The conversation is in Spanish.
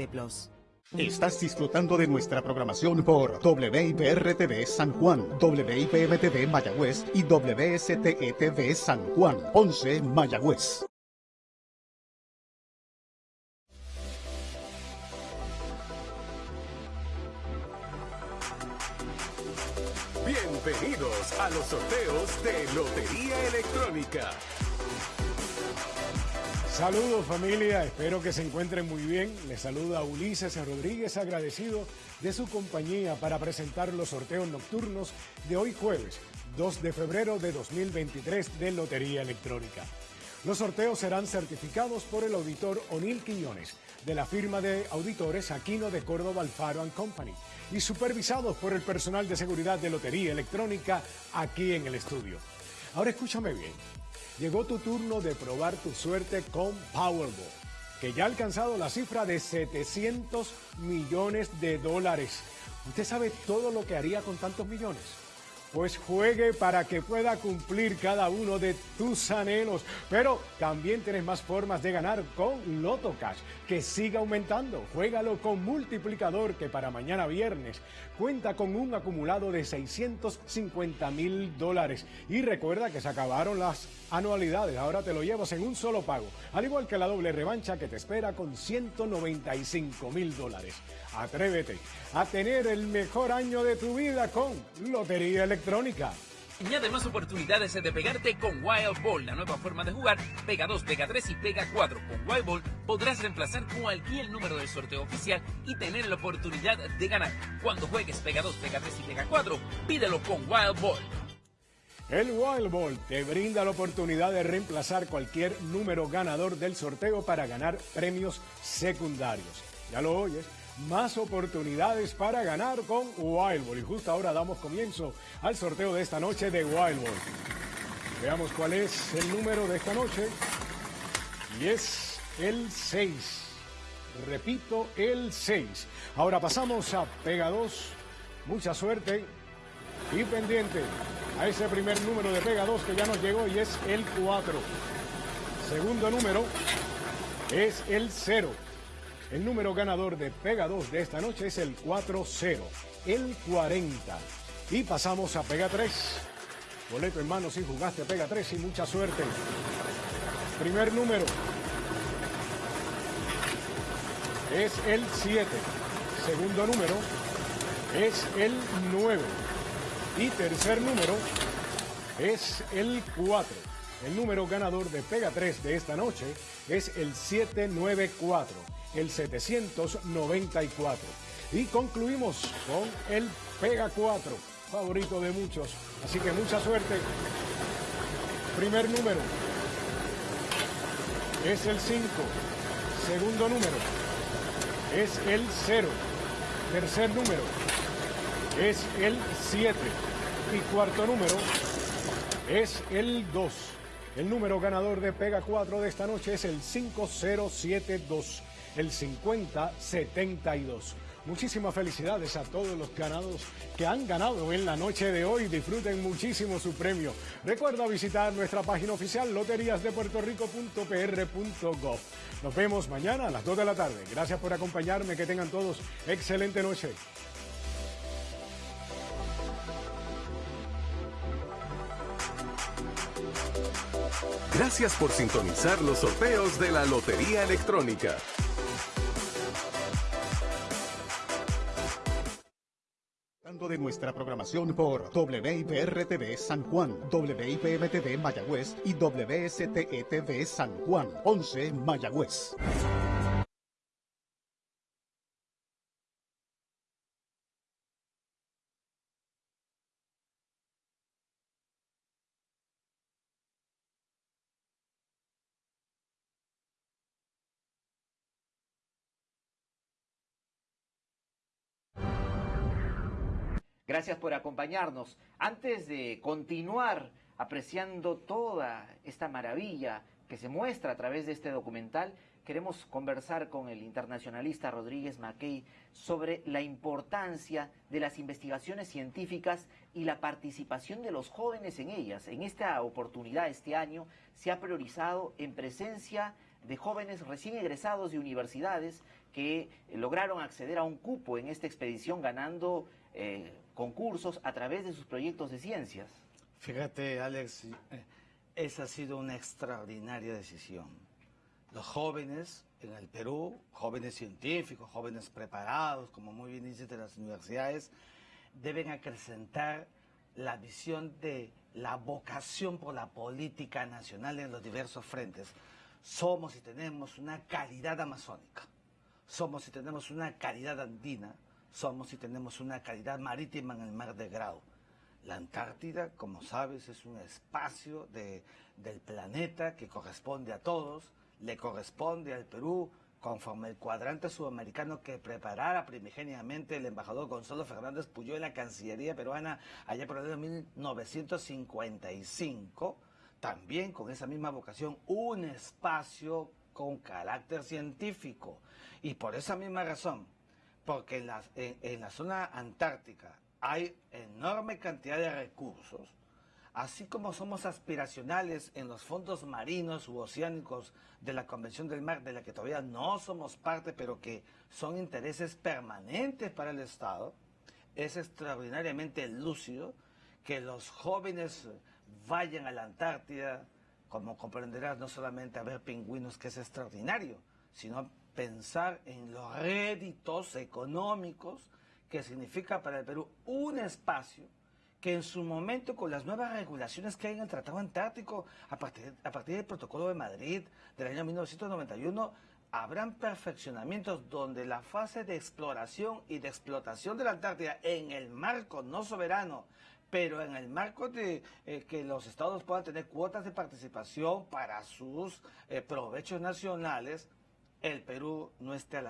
TV Plus. Estás disfrutando de nuestra programación por WIPR-TV San Juan, WIPM-TV Mayagüez y WSTE-TV San Juan, 11 Mayagüez. Bienvenidos a los sorteos de Lotería Electrónica. Saludos familia, espero que se encuentren muy bien. Les saluda Ulises Rodríguez agradecido de su compañía para presentar los sorteos nocturnos de hoy jueves 2 de febrero de 2023 de Lotería Electrónica. Los sorteos serán certificados por el auditor O'Neill Quiñones de la firma de auditores Aquino de Córdoba Alfaro Company y supervisados por el personal de seguridad de Lotería Electrónica aquí en el estudio. Ahora escúchame bien. Llegó tu turno de probar tu suerte con Powerball, que ya ha alcanzado la cifra de 700 millones de dólares. ¿Usted sabe todo lo que haría con tantos millones? Pues juegue para que pueda cumplir cada uno de tus anhelos. Pero también tienes más formas de ganar con Loto Cash, que siga aumentando. Juégalo con multiplicador que para mañana viernes cuenta con un acumulado de 650 mil dólares. Y recuerda que se acabaron las anualidades, ahora te lo llevas en un solo pago, al igual que la doble revancha que te espera con 195 mil dólares. Atrévete a tener el mejor año de tu vida con Lotería Electrónica. Añade más oportunidades de pegarte con Wild Ball, la nueva forma de jugar. Pega 2, pega 3 y pega 4. Con Wild Ball podrás reemplazar cualquier número del sorteo oficial y tener la oportunidad de ganar. Cuando juegues pega 2, pega 3 y pega 4, pídelo con Wild Ball. El Wild Ball te brinda la oportunidad de reemplazar cualquier número ganador del sorteo para ganar premios secundarios. Ya lo oyes, más oportunidades para ganar con Wild Ball. Y justo ahora damos comienzo al sorteo de esta noche de Wild Ball. Veamos cuál es el número de esta noche. Y es el 6. Repito, el 6. Ahora pasamos a Pega 2. Mucha suerte y pendiente a ese primer número de Pega 2 que ya nos llegó y es el 4. Segundo número es el 0. El número ganador de Pega 2 de esta noche es el 4-0, el 40. Y pasamos a Pega 3. Boleto en mano si jugaste Pega 3 y mucha suerte. Primer número es el 7. Segundo número es el 9. Y tercer número es el 4. El número ganador de Pega 3 de esta noche es el 794, el 794. Y concluimos con el Pega 4, favorito de muchos. Así que mucha suerte. Primer número es el 5. Segundo número es el 0. Tercer número es el 7. Y cuarto número es el 2. El número ganador de Pega 4 de esta noche es el 5072, el 5072. Muchísimas felicidades a todos los ganados que han ganado en la noche de hoy. Disfruten muchísimo su premio. Recuerda visitar nuestra página oficial loteriasdepuertorico.pr.gov. Nos vemos mañana a las 2 de la tarde. Gracias por acompañarme. Que tengan todos excelente noche. Gracias por sintonizar los sorteos de la Lotería Electrónica. De nuestra programación por WIPR-TV San Juan, WIPM-TV Mayagüez y WSTE-TV San Juan, 11 Mayagüez. Gracias por acompañarnos. Antes de continuar apreciando toda esta maravilla que se muestra a través de este documental, queremos conversar con el internacionalista Rodríguez Mackey sobre la importancia de las investigaciones científicas y la participación de los jóvenes en ellas. En esta oportunidad, este año, se ha priorizado en presencia jóvenes recién egresados de universidades que lograron acceder a un cupo en esta expedición ganando eh, concursos a través de sus proyectos de ciencias. Fíjate, Alex, eh, esa ha sido una extraordinaria decisión. Los jóvenes en el Perú, jóvenes científicos, jóvenes preparados, como muy bien dices de las universidades, deben acrecentar la visión de la vocación por la política nacional en los diversos frentes. Somos y tenemos una calidad amazónica, somos y tenemos una calidad andina, somos y tenemos una calidad marítima en el mar de Grau. La Antártida, como sabes, es un espacio del planeta que corresponde a todos, le corresponde al Perú, conforme el cuadrante sudamericano que preparara primigeniamente el embajador Gonzalo Fernández Puyó en la Cancillería peruana allá por el año 1955, también con esa misma vocación, un espacio con carácter científico. Y por esa misma razón, porque en la, en la zona antártica hay enorme cantidad de recursos, así como somos aspiracionales en los fondos marinos u oceánicos de la Convención del Mar, de la que todavía no somos parte, pero que son intereses permanentes para el Estado, es extraordinariamente lúcido que los jóvenes vayan a la Antártida, como comprenderás, no solamente a ver pingüinos, que es extraordinario, sino pensar en los réditos económicos que significa para el Perú un espacio que en su momento con las nuevas regulaciones que hay en el Tratado Antártico a partir, a partir del Protocolo de Madrid del año 1991, habrán perfeccionamientos donde la fase de exploración y de explotación de la Antártida en el marco no soberano, pero en el marco de eh, que los estados puedan tener cuotas de participación para sus eh, provechos nacionales, el Perú no esté a la